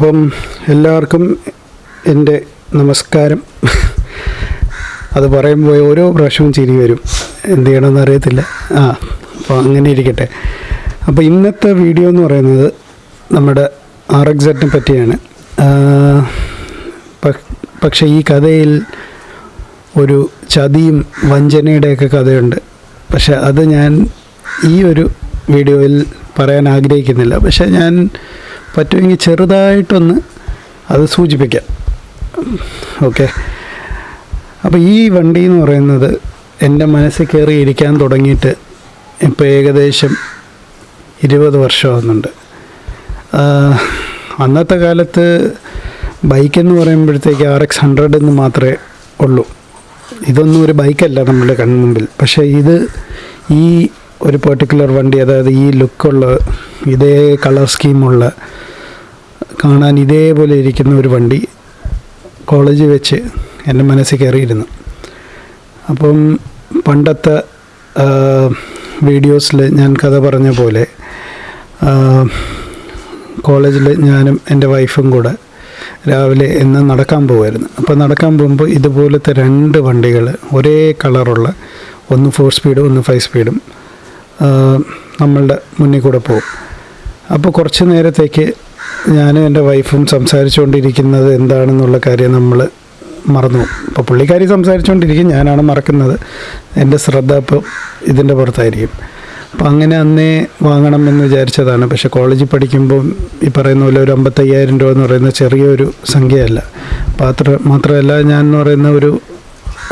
അപ്പം എല്ലാവർക്കും എന്റെ നമസ്കാരം. അത് പറയുമ്പോൾ ഓരോ പ്രാവശ്യവും ചിരി വരും. എന്ത് ചെയ്യണമെന്ന് അറിയത്തില്ല. ആ അപ്പോൾ അങ്ങനെ ഇരിക്കട്ടെ. അപ്പോൾ ഇന്നത്തെ വീഡിയോ എന്ന് പറയുന്നത് നമ്മുടെ ആർ എക്സറ്റിനെ പറ്റിയാണ്. പക്ഷേ ഈ കഥയിൽ ഒരു ചതിയും വഞ്ചനയുടെയൊക്കെ കഥയുണ്ട്. പക്ഷെ അത് ഞാൻ ഈ ഒരു വീഡിയോയിൽ പറയാൻ ആഗ്രഹിക്കുന്നില്ല. പക്ഷെ ഞാൻ പറ്റുമെങ്കിൽ ചെറുതായിട്ടൊന്ന് അത് സൂചിപ്പിക്കാം. ഓക്കെ. അപ്പോൾ ഈ വണ്ടി എന്ന് പറയുന്നത് എന്റെ മനസ്സിൽ കയറി ഇരിക്കാൻ തുടങ്ങിയിട്ട് ഇപ്പോൾ ഏകദേശം ഇരുപത് വർഷമാകുന്നുണ്ട് അന്നത്തെ കാലത്ത് ബൈക്കെന്ന് പറയുമ്പോഴത്തേക്ക് ആർ എക്സ് ഹൺഡ്രഡ് എന്ന് മാത്രമേ ഉള്ളൂ. ഇതൊന്നും ഒരു ബൈക്കല്ല നമ്മളുടെ കൺമുമ്പിൽ. പക്ഷേ ഇത് ഈ ഒരു പെർട്ടിക്കുലർ വണ്ടി അതായത് ഈ ലുക്കുള്ള ഇതേ കളർ സ്കീമുള്ള കാണാൻ ഇതേപോലെ ഇരിക്കുന്ന ഒരു വണ്ടി കോളേജ് വെച്ച് എന്റെ മനസ്സിൽ കയറിയിരുന്നു. അപ്പം പണ്ടത്തെ വീഡിയോസിൽ ഞാൻ കഥ പറഞ്ഞ പോലെ കോളേജിൽ ഞാനും എന്റെ വൈഫും കൂടെ രാവിലെ എന്ന് നടക്കാൻ പോകുമായിരുന്നു അപ്പോൾ നടക്കാൻ പോകുമ്പോൾ ഇതുപോലത്തെ രണ്ട് വണ്ടികൾ ഒരേ കളറുള്ള ഒന്ന് ഫോർ സ്പീഡും ഒന്ന് ഫൈവ് സ്പീഡും നമ്മളുടെ മുന്നിൽ കൂടെ പോകും. അപ്പോൾ കുറച്ച് നേരത്തേക്ക് ഞാനും എന്റെ വൈഫും സംസാരിച്ചുകൊണ്ടിരിക്കുന്നത് എന്താണെന്നുള്ള കാര്യം നമ്മൾ മറന്നു അപ്പോൾ പുള്ളിക്കാരി സംസാരിച്ചുകൊണ്ടിരിക്കും ഞാനാണ് മറക്കുന്നത്. എന്റെ ശ്രദ്ധ അപ്പോൾ ഇതിന്റെ പുറത്തായിരിക്കും. അപ്പം അങ്ങനെ അന്നേ വാങ്ങണം എന്ന് വിചാരിച്ചതാണ്. പക്ഷെ കോളേജിൽ പഠിക്കുമ്പോൾ ഈ പറയുന്ന പോലെ ഒരു അമ്പത്തയ്യായിരം രൂപ എന്ന് പറയുന്ന ചെറിയൊരു സംഖ്യയല്ല. പാത്ര മാത്രമല്ല ഞാൻ എന്ന് പറയുന്ന ഒരു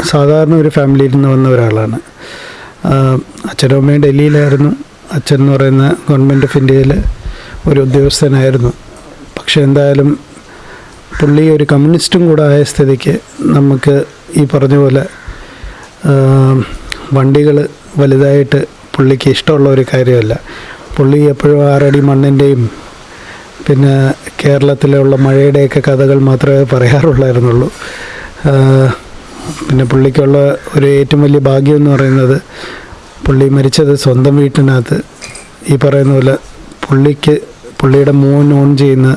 സാധാരണ ഒരു ഫാമിലിയിൽ നിന്ന് വന്ന ഒരാളാണ്. അച്ഛനും അമ്മയും ഡൽഹിയിലായിരുന്നു. അച്ഛൻ എന്ന് പറയുന്ന ഗവൺമെന്റ് ഓഫ് ഇന്ത്യയിൽ ഒരു ഉദ്യോഗസ്ഥനായിരുന്നു. പക്ഷേ എന്തായാലും പുള്ളി ഒരു കമ്മ്യൂണിസ്റ്റും കൂടെ ആയ സ്ഥിതിക്ക് നമുക്ക് ഈ പറഞ്ഞ പോലെ വണ്ടികൾ വലുതായിട്ട് പുള്ളിക്ക് ഇഷ്ടമുള്ള ഒരു കാര്യമല്ല. പുള്ളി എപ്പോഴും ആറടി മണ്ണിന്റെയും പിന്നെ കേരളത്തിലുള്ള മഴയുടെയൊക്കെ കഥകൾ മാത്രമേ പറയാറുള്ളായിരുന്നുള്ളൂ. പിന്നെ പുള്ളിക്കുള്ള ഒരു ഏറ്റവും വലിയ ഭാഗ്യം എന്ന് പറയുന്നത് പുള്ളി മരിച്ചത് സ്വന്തം വീട്ടിനകത്ത്. ഈ പറയുന്ന പോലെ പുള്ളിക്ക് പുള്ളിയുടെ മോൻ ഓൺ ചെയ്യുന്ന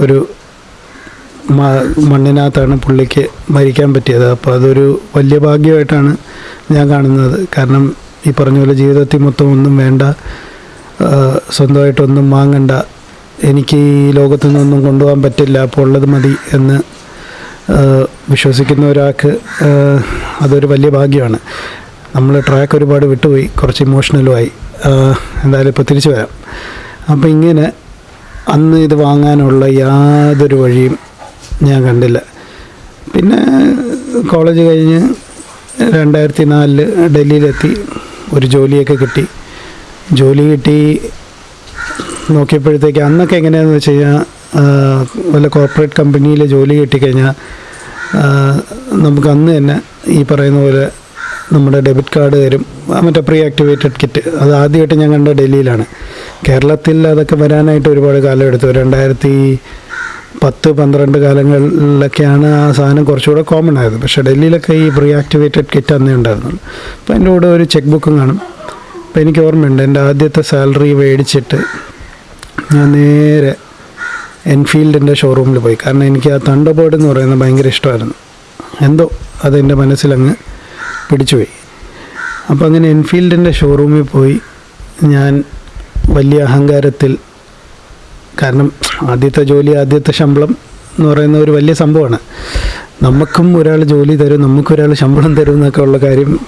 ഒരു മണ്ണിനകത്താണ് പുള്ളിക്ക് മരിക്കാൻ പറ്റിയത്. അപ്പോൾ അതൊരു വലിയ ഭാഗ്യമായിട്ടാണ് ഞാൻ കാണുന്നത്. കാരണം ഈ പറഞ്ഞ പോലെ ജീവിതത്തിൽ മൊത്തം ഒന്നും വേണ്ട സ്വന്തമായിട്ടൊന്നും വാങ്ങണ്ട. എനിക്ക് ഈ ലോകത്തു നിന്നൊന്നും കൊണ്ടുപോകാൻ പറ്റില്ല. അപ്പോൾ ഉള്ളത് മതി എന്ന് വിശ്വസിക്കുന്ന ഒരാൾക്ക് അതൊരു വലിയ ഭാഗ്യമാണ്. നമ്മൾ ട്രാക്ക് ഒരുപാട് വിട്ടുപോയി കുറച്ച് ഇമോഷണലുമായി എന്തായാലും ഇപ്പോൾ തിരിച്ചു വരാം. അപ്പോൾ ഇങ്ങനെ അന്ന് ഇത് വാങ്ങാനുള്ള യാതൊരു വഴിയും ഞാൻ കണ്ടില്ല. പിന്നെ കോളേജ് കഴിഞ്ഞ് രണ്ടായിരത്തി നാലിൽ ഡൽഹിയിലെത്തി ഒരു ജോലിയൊക്കെ കിട്ടി. ജോലി കിട്ടി നോക്കിയപ്പോഴത്തേക്ക് അന്നൊക്കെ എങ്ങനെയാണെന്ന് വെച്ച് കഴിഞ്ഞാൽ വല്ല കോർപ്പറേറ്റ് കമ്പനിയിൽ ജോലി കിട്ടിക്കഴിഞ്ഞാൽ നമുക്ക് അന്ന് തന്നെ ഈ പറയുന്ന പോലെ നമ്മുടെ ഡെബിറ്റ് കാർഡ് തരും. മറ്റേ പ്രീ ആക്ടിവേറ്റഡ് കിറ്റ് അത് ആദ്യമായിട്ട് ഞാൻ കണ്ട ഡൽഹിയിലാണ്. കേരളത്തിൽ അതൊക്കെ വരാനായിട്ട് ഒരുപാട് കാലം എടുത്തു. രണ്ടായിരത്തി പത്ത് പന്ത്രണ്ട് കാലങ്ങളിലൊക്കെയാണ് ആ സാധനം കുറച്ചുകൂടെ കോമൺ ആയത്. പക്ഷേ ഡൽഹിയിലൊക്കെ ഈ പ്രീ ആക്ടിവേറ്റഡ് കിറ്റ് അന്നേ ഉണ്ടായിരുന്നുള്ളൂ. അപ്പോൾ അതിന്റെ കൂടെ ഒരു ചെക്ക് ബുക്കും കാണും. അപ്പോൾ എനിക്ക് ഓർമ്മയുണ്ട്. എന്റെ ആദ്യത്തെ സാലറി മേടിച്ചിട്ട് ഞാൻ നേരെ എൻഫീൽഡിന്റെ ഷോറൂമിൽ പോയി. കാരണം എനിക്ക് ആ തണ്ടർബേർഡ് എന്ന് പറയുന്നത് ഭയങ്കര ഇഷ്ടമായിരുന്നു. എന്തോ അതെന്റെ മനസ്സിലങ്ങ് പിടിച്ചുപോയി. അപ്പോൾ അങ്ങനെ എൻഫീൽഡിന്റെ ഷോറൂമിൽ പോയി ഞാൻ വലിയ അഹങ്കാരത്തിൽ കാരണം ആദ്യത്തെ ജോലി ആദ്യത്തെ ശമ്പളം എന്ന് പറയുന്ന ഒരു വലിയ സംഭവമാണ്. നമുക്കും ഒരാൾ ജോലി തരും നമുക്കൊരാൾ ശമ്പളം തരും എന്നൊക്കെ ഉള്ള കാര്യം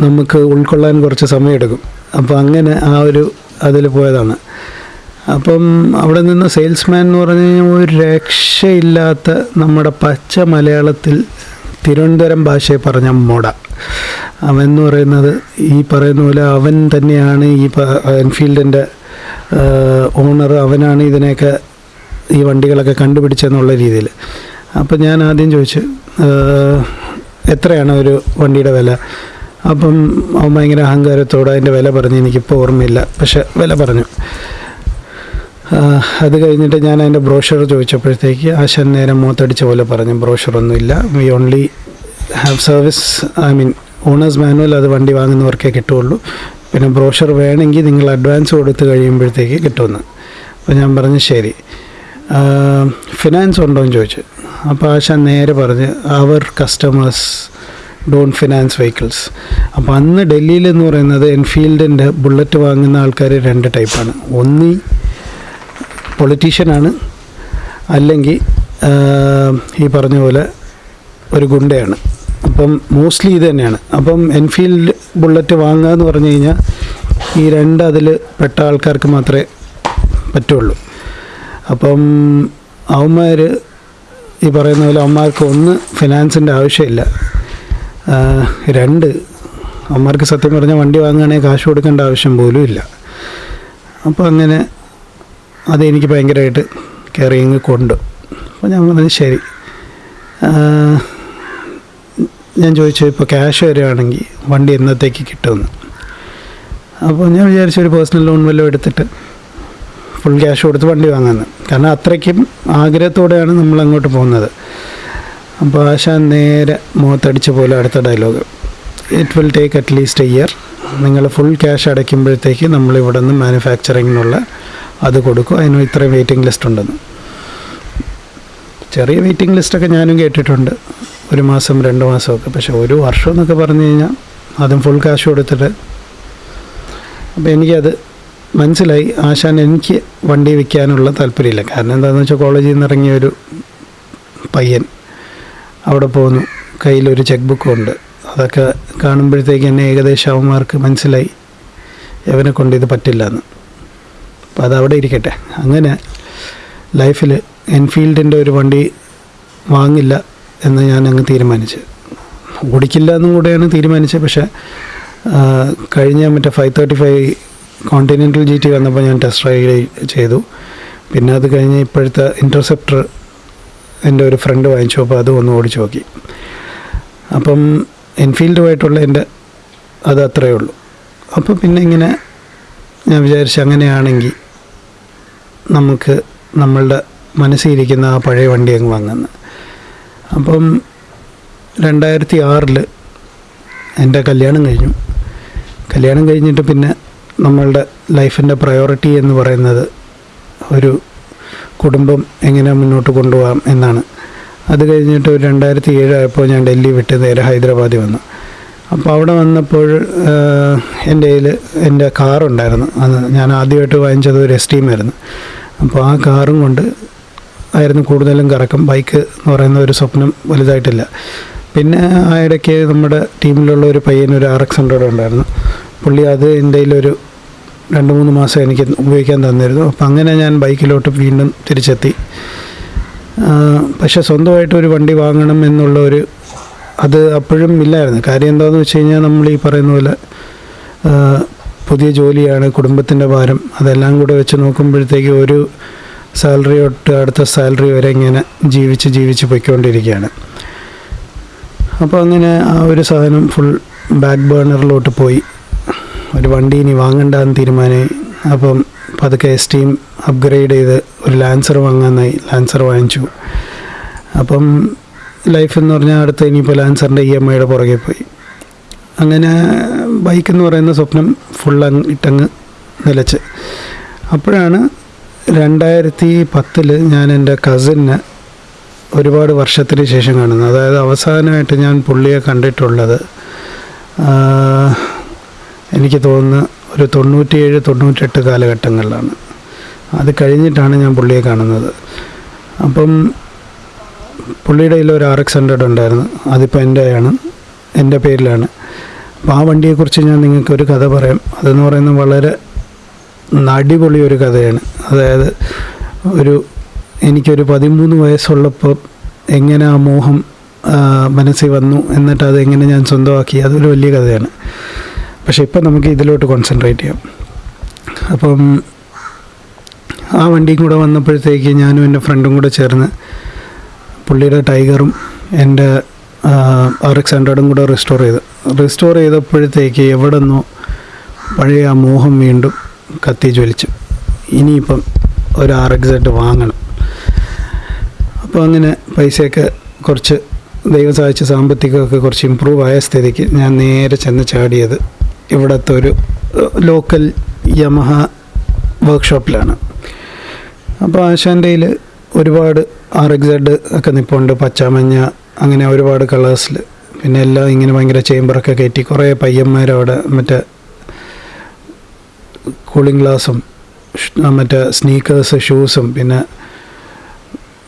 നമുക്ക് ഉൾക്കൊള്ളാൻ കുറച്ച് സമയമെടുക്കും. അപ്പോൾ അങ്ങനെ ആ ഒരു അതിൽ പോയതാണ്. അപ്പം അവിടെ നിന്ന് സെയിൽസ്മാൻ എന്ന് പറഞ്ഞു കഴിഞ്ഞാൽ ഒരു രക്ഷയില്ലാത്ത നമ്മുടെ പച്ച മലയാളത്തിൽ തിരുവനന്തപുരം ഭാഷയെ പറഞ്ഞ മോട. അവൻ എന്ന് പറയുന്നത് ഈ പറയുന്ന പോലെ അവൻ തന്നെയാണ് ഈ എൻഫീൽഡിന്റെ ഓണർ. അവനാണ് ഇതിനെയൊക്കെ ഈ വണ്ടികളൊക്കെ കണ്ടുപിടിച്ചെന്നുള്ള രീതിയിൽ. അപ്പം ഞാൻ ആദ്യം ചോദിച്ചു എത്രയാണ് ഒരു വണ്ടിയുടെ വില? അപ്പം അവൻ ഭയങ്കര അഹങ്കാരത്തോടെ അതിന്റെ വില പറഞ്ഞു എനിക്കിപ്പോൾ ഓർമ്മയില്ല. പക്ഷെ വില പറഞ്ഞു. അത് കഴിഞ്ഞിട്ട് ഞാൻ അതിന്റെ ബ്രോഷർ ചോദിച്ചപ്പോഴത്തേക്ക് ആശാൻ നേരെ മൂത്തടിച്ച പോലെ പറഞ്ഞു ബ്രോഷറൊന്നുമില്ല. We only have service I mean owner's manual അത് വണ്ടി വാങ്ങുന്നവർക്കേ കിട്ടുള്ളൂ പിന്നെ ബ്രോഷർ വേണമെങ്കിൽ നിങ്ങൾ അഡ്വാൻസ് കൊടുത്ത് കഴിയുമ്പോഴത്തേക്ക് കിട്ടുമെന്ന്. അപ്പോൾ ഞാൻ പറഞ്ഞു ശരി. ഫിനാൻസ് ഉണ്ടോ? എന്ന് ചോദിച്ചു. അപ്പോൾ ആശാൻ നേരെ പറഞ്ഞ് അവർ കസ്റ്റമേഴ്സ് ഡോൺ ഫിനാൻസ് വെഹിക്കിൾസ് അപ്പോൾ അന്ന് ഡൽഹിയിൽ എന്ന് പറയുന്നത് എൻഫീൽഡിന്റെ ബുള്ളറ്റ് വാങ്ങുന്ന ആൾക്കാർ രണ്ട് ടൈപ്പാണ് ഒന്നീ പൊളിറ്റീഷ്യനാണ് അല്ലെങ്കിൽ ഈ പറഞ്ഞ പോലെ ഒരു ഗുണ്ടയാണ്. അപ്പം മോസ്റ്റ്ലി ഇത് തന്നെയാണ്. അപ്പം എൻഫീൽഡ് ബുള്ളറ്റ് വാങ്ങുക എന്ന് പറഞ്ഞു കഴിഞ്ഞാൽ ഈ രണ്ട് അതിൽ പെട്ട ആൾക്കാർക്ക് മാത്രമേ പറ്റുള്ളൂ. അപ്പം അവന്മാർ ഈ പറയുന്ന പോലെ അവന്മാർക്ക് ഒന്ന് ഫിനാൻസിന്റെ ആവശ്യമില്ല. രണ്ട് അവന്മാർക്ക് സത്യം പറഞ്ഞാൽ വണ്ടി വാങ്ങുകയാണെങ്കിൽ കാശ് കൊടുക്കേണ്ട ആവശ്യം പോലും ഇല്ല. അപ്പോൾ അങ്ങനെ അതെനിക്ക് ഭയങ്കരമായിട്ട് കെയറിങ് കൊണ്ട് അപ്പോൾ ഞാൻ പറഞ്ഞു ശരി. ഞാൻ ചോദിച്ചു ഇപ്പോൾ ക്യാഷ് വരികയാണെങ്കിൽ വണ്ടി എന്നത്തേക്ക് കിട്ടുമെന്ന്. അപ്പോൾ ഞാൻ വിചാരിച്ചു ഒരു പേഴ്സണൽ ലോൺ വല്ലതും എടുത്തിട്ട് ഫുൾ ക്യാഷ് കൊടുത്ത് വണ്ടി വാങ്ങാമെന്ന്. കാരണം അത്രയ്ക്കും ആഗ്രഹത്തോടെയാണ് നമ്മൾ അങ്ങോട്ട് പോകുന്നത്. അപ്പോൾ ആശാൻ നേരെ മുഖത്തടിച്ച പോലെ അടുത്ത dialogue it will take at least a year നിങ്ങൾ ഫുൾ ക്യാഷ് അടയ്ക്കുമ്പോഴത്തേക്ക് നമ്മൾ ഇവിടെ നിന്ന് മാനുഫാക്ചറിങ്ങിനുള്ള അത് കൊടുക്കും. അതിന് ഇത്രയും വെയിറ്റിംഗ് ലിസ്റ്റ് ഉണ്ടെന്ന്. ചെറിയ വെയിറ്റിംഗ് ലിസ്റ്റൊക്കെ ഞാനും കേട്ടിട്ടുണ്ട്. ഒരു മാസം രണ്ട് മാസമൊക്കെ. പക്ഷെ ഒരു വർഷം എന്നൊക്കെ പറഞ്ഞു കഴിഞ്ഞാൽ ആദ്യം ഫുൾ കാശ് കൊടുത്തിട്ട്. അപ്പോൾ എനിക്കത് മനസ്സിലായി. ആശാൻ എനിക്ക് വണ്ടി വിൽക്കാനുള്ള താല്പര്യമില്ല. കാരണം എന്താണെന്ന് വെച്ചാൽ കോളേജിൽ നിന്ന് ഇറങ്ങിയ ഒരു പയ്യൻ അവിടെ പോകുന്നു കയ്യിലൊരു ചെക്ക് ബുക്കും ഉണ്ട്. അതൊക്കെ കാണുമ്പോഴത്തേക്ക് എന്നെ ഏകദേശം അവന്മാർക്ക് മനസ്സിലായി. ഇവനെ കൊണ്ട് ഇത് പറ്റില്ല എന്ന്. അപ്പോൾ അതവിടെ ഇരിക്കട്ടെ. അങ്ങനെ ലൈഫിൽ എൻഫീൽഡിന്റെ ഒരു വണ്ടി വാങ്ങില്ല എന്ന് ഞാൻ അങ്ങ് തീരുമാനിച്ച്. ഓടിക്കില്ല എന്നും കൂടെയാണ് തീരുമാനിച്ചത്. പക്ഷേ കഴിഞ്ഞ മറ്റേ five thirty five continental G T വന്നപ്പോൾ ഞാൻ ടെസ്റ്റ് റൈഡ് ചെയ്തു. പിന്നെ അത് കഴിഞ്ഞ് ഇപ്പോഴത്തെ ഇന്റർസെപ്റ്റർ എന്റെ ഒരു ഫ്രണ്ട് വാങ്ങിച്ചു. അപ്പോൾ അതും ഒന്ന് ഓടിച്ചു നോക്കി. അപ്പം എൻഫീൽഡുമായിട്ടുള്ള എന്റെ അത് അത്രയേ ഉള്ളൂ. അപ്പോൾ പിന്നെ ഇങ്ങനെ ഞാൻ വിചാരിച്ചു അങ്ങനെയാണെങ്കിൽ നമുക്ക് നമ്മളുടെ മനസ്സിലിരിക്കുന്ന ആ പഴയ വണ്ടി അങ്ങ് വാങ്ങുന്നത് അപ്പം രണ്ടായിരത്തി ആറിൽ എന്റെ കല്യാണം കഴിഞ്ഞു. കല്യാണം കഴിഞ്ഞിട്ട് പിന്നെ നമ്മളുടെ ലൈഫിന്റെ പ്രയോറിറ്റി എന്ന് പറയുന്നത് ഒരു കുടുംബം എങ്ങനെ മുന്നോട്ട് കൊണ്ടുപോകാം എന്നാണ്. അത് കഴിഞ്ഞിട്ട് ഒരു രണ്ടായിരത്തി ഏഴായപ്പോൾ ഞാൻ ഡൽഹി വിട്ട് നേരെ ഹൈദരാബാദിൽ വന്നു. അപ്പോൾ അവിടെ വന്നപ്പോൾ എന്റെ കയ്യിൽ എന്റെ കാറുണ്ടായിരുന്നു. അന്ന് ഞാൻ ആദ്യമായിട്ട് വാങ്ങിച്ചത് ഒരു എസ് ടീമായിരുന്നു അപ്പോൾ ആ കാറും കൊണ്ട് ആയിരുന്നു കൂടുതലും കറക്കം. ബൈക്ക് എന്ന് പറയുന്ന ഒരു സ്വപ്നം വലുതായിട്ടില്ല. പിന്നെ ആ ഇടയ്ക്ക് നമ്മുടെ ടീമിലുള്ള ഒരു പയ്യൻ ഒരു ആർ എക്സ് ഹൺഡ്രഡ് ഉണ്ടായിരുന്നു. പുള്ളി അത് എന്റെ ഒരു രണ്ട് മൂന്ന് മാസം എനിക്ക് ഉപയോഗിക്കാൻ തന്നിരുന്നു. അപ്പം അങ്ങനെ ഞാൻ ബൈക്കിലോട്ട് വീണ്ടും തിരിച്ചെത്തി. പക്ഷേ സ്വന്തമായിട്ട് ഒരു വണ്ടി വാങ്ങണം എന്നുള്ള ഒരു അത് അപ്പോഴും ഇല്ലായിരുന്നു. കാര്യം എന്താണെന്ന് വെച്ച് കഴിഞ്ഞാൽ നമ്മൾ ഈ പറയുന്ന പോലെ പുതിയ ജോലിയാണ് കുടുംബത്തിന്റെ ഭാരം അതെല്ലാം കൂടെ വെച്ച് നോക്കുമ്പോഴത്തേക്ക് ഒരു സാലറി തൊട്ട് അടുത്ത സാലറി വരെ ഇങ്ങനെ ജീവിച്ച് ജീവിച്ച് പൊയ്ക്കൊണ്ടിരിക്കുകയാണ്. അപ്പോൾ അങ്ങനെ ആ ഒരു സാധനം ഫുൾ ബാക്ക് ബേണറിലോട്ട് പോയി. ഒരു വണ്ടി ഇനി വാങ്ങണ്ടെന്ന് തീരുമാനമായി അപ്പം പതുക്കെ എസ് ടീം അപ്ഗ്രേഡ് ചെയ്ത് ഒരു ലാൻസർ വാങ്ങാനായി. ലാൻസർ വാങ്ങിച്ചു. അപ്പം ലൈഫ് എന്ന് പറഞ്ഞാൽ അടുത്ത് ഇനിയിപ്പോൾ ലാൻസറിന്റെ ഇ എം ഐയുടെ പുറകെ പോയി. അങ്ങനെ ബൈക്ക് എന്ന് പറയുന്ന സ്വപ്നം ഫുൾ അങ്ങ് ഇട്ടങ്ങ് നിലച്ച്. അപ്പോഴാണ് രണ്ടായിരത്തി പത്തിൽ ഞാൻ എന്റെ കസിനെ ഒരുപാട് വർഷത്തിന് ശേഷം കാണുന്നത്. അതായത് അവസാനമായിട്ട് ഞാൻ പുള്ളിയെ കണ്ടിട്ടുള്ളത് എനിക്ക് തോന്നുന്ന ഒരു തൊണ്ണൂറ്റിയേഴ് തൊണ്ണൂറ്റെട്ട് കാലഘട്ടങ്ങളിലാണ്. അത് കഴിഞ്ഞിട്ടാണ് ഞാൻ പുള്ളിയെ കാണുന്നത്. അപ്പം പുള്ളിയുടെ കയ്യിൽ ഒരു ആർ എക്സ് ഹൺഡ്രഡ് ഉണ്ടായിരുന്നു. അതിപ്പോൾ എന്റെ ആണ് എന്റെ പേരിലാണ്. അപ്പോൾ ആ വണ്ടിയെക്കുറിച്ച് ഞാൻ നിങ്ങൾക്ക് ഒരു കഥ പറയാം. അതെന്ന് പറയുന്നത് വളരെ അടിപൊളി ഒരു കഥയാണ്. അതായത് ഒരു എനിക്കൊരു പതിമൂന്ന് വയസ്സുള്ളപ്പോൾ എങ്ങനെ ആ മോഹം മനസ്സിൽ വന്നു എന്നിട്ട് അത് എങ്ങനെ ഞാൻ സ്വന്തമാക്കി അതൊരു വലിയ കഥയാണ്. പക്ഷേ ഇപ്പം നമുക്ക് ഇതിലോട്ട് കോൺസെൻട്രേറ്റ് ചെയ്യാം. അപ്പം ആ വണ്ടിയും കൂടെ വന്നപ്പോഴത്തേക്ക് ഞാനും എന്റെ ഫ്രണ്ടും കൂടെ ചേർന്ന് പുള്ളിയുടെ ടൈഗറും എന്റെ ആർ എക്സ് ഹൺഡ്രഡും കൂടെ റിസ്റ്റോർ ചെയ്ത്. റിസ്റ്റോർ ചെയ്തപ്പോഴത്തേക്ക് എവിടെ നിന്നോ പഴയ ആ മോഹം വീണ്ടും കത്തി ജ്വലിച്ചു. ഇനിയിപ്പം ഒരു ആർ എക്സ് വാങ്ങണം. അപ്പോൾ അങ്ങനെ പൈസയൊക്കെ കുറച്ച് ദൈവം സഹായിച്ച സാമ്പത്തികമൊക്കെ കുറച്ച് ഇമ്പ്രൂവ് ആയ സ്ഥിതിക്ക് ഞാൻ നേരെ ചെന്ന് ചാടിയത് ഇവിടുത്തെ ഒരു ലോക്കൽ യമഹ വർക്ക്ഷോപ്പിലാണ് അപ്പോൾ ആശാന്റെ ഒരുപാട് ആർ എക്സ് ഒക്കെ നിൽപ്പുണ്ട് പച്ച മഞ്ഞ അങ്ങനെ ഒരുപാട് കളേഴ്സിൽ പിന്നെ എല്ലാം ഇങ്ങനെ ഭയങ്കര ചേമ്പറൊക്കെ കയറ്റി കുറേ പയ്യന്മാരവിടെ മറ്റേ കൂളിംഗ് ഗ്ലാസും മറ്റേ സ്നീക്കേഴ്സ് ഷൂസും പിന്നെ